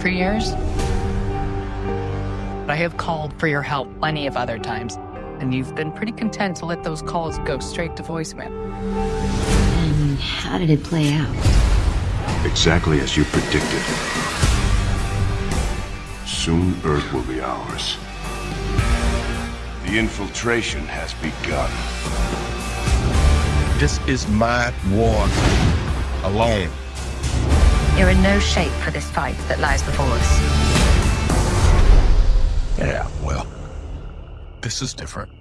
for years. But I have called for your help plenty of other times, and you've been pretty content to let those calls go straight to voicemail. And how did it play out? Exactly as you predicted. Soon Earth will be ours. The infiltration has begun. This is my war alone. You're in no shape for this fight that lies before us. Yeah, well, this is different.